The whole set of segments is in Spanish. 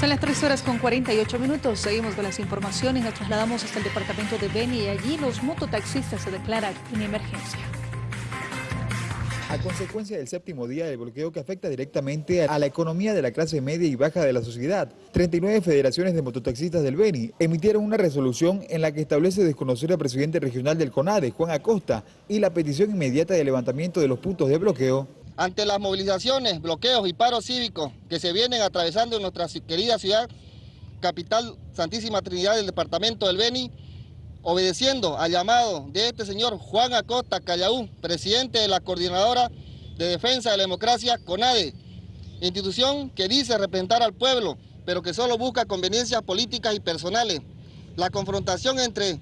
Son las 3 horas con 48 minutos. Seguimos con las informaciones. Nos trasladamos hasta el departamento de Beni y allí los mototaxistas se declaran en emergencia. A consecuencia del séptimo día del bloqueo que afecta directamente a la economía de la clase media y baja de la sociedad, 39 federaciones de mototaxistas del Beni emitieron una resolución en la que establece desconocer al presidente regional del CONADE, Juan Acosta, y la petición inmediata de levantamiento de los puntos de bloqueo. Ante las movilizaciones, bloqueos y paros cívicos que se vienen atravesando en nuestra querida ciudad, capital Santísima Trinidad del departamento del Beni, obedeciendo al llamado de este señor Juan Acosta Callaú, presidente de la Coordinadora de Defensa de la Democracia, CONADE, institución que dice representar al pueblo, pero que solo busca conveniencias políticas y personales. La confrontación entre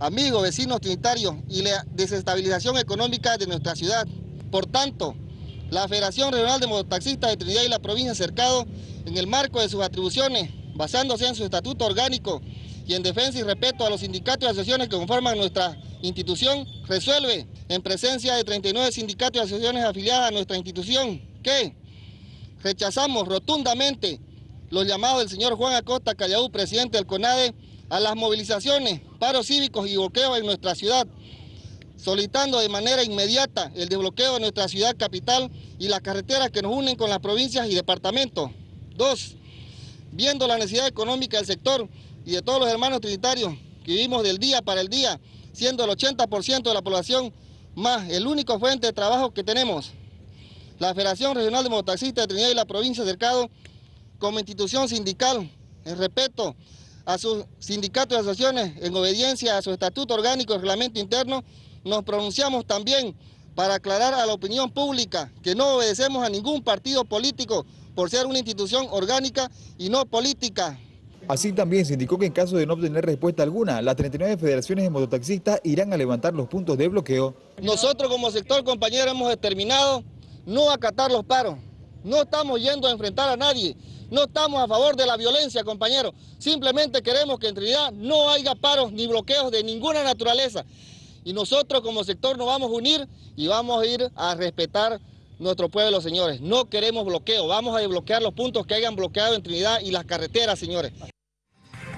amigos, vecinos trinitarios y la desestabilización económica de nuestra ciudad. Por tanto, la Federación Regional de Mototaxistas de Trinidad y la provincia Cercado, en el marco de sus atribuciones, basándose en su estatuto orgánico y en defensa y respeto a los sindicatos y asociaciones que conforman nuestra institución, resuelve en presencia de 39 sindicatos y asociaciones afiliadas a nuestra institución que rechazamos rotundamente los llamados del señor Juan Acosta Callaú, presidente del CONADE, a las movilizaciones, paros cívicos y bloqueos en nuestra ciudad, solicitando de manera inmediata el desbloqueo de nuestra ciudad capital y las carreteras que nos unen con las provincias y departamentos. Dos, viendo la necesidad económica del sector y de todos los hermanos trinitarios que vivimos del día para el día, siendo el 80% de la población más el único fuente de trabajo que tenemos. La Federación Regional de Mototaxistas de Trinidad y la provincia de Cercado, como institución sindical, en respeto a sus sindicatos y asociaciones, en obediencia a su estatuto orgánico y reglamento interno, nos pronunciamos también para aclarar a la opinión pública que no obedecemos a ningún partido político por ser una institución orgánica y no política. Así también se indicó que en caso de no obtener respuesta alguna, las 39 federaciones de mototaxistas irán a levantar los puntos de bloqueo. Nosotros como sector compañero hemos determinado no acatar los paros. No estamos yendo a enfrentar a nadie, no estamos a favor de la violencia, compañeros. Simplemente queremos que en Trinidad no haya paros ni bloqueos de ninguna naturaleza. Y nosotros como sector nos vamos a unir y vamos a ir a respetar nuestro pueblo, señores. No queremos bloqueo, vamos a desbloquear los puntos que hayan bloqueado en Trinidad y las carreteras, señores.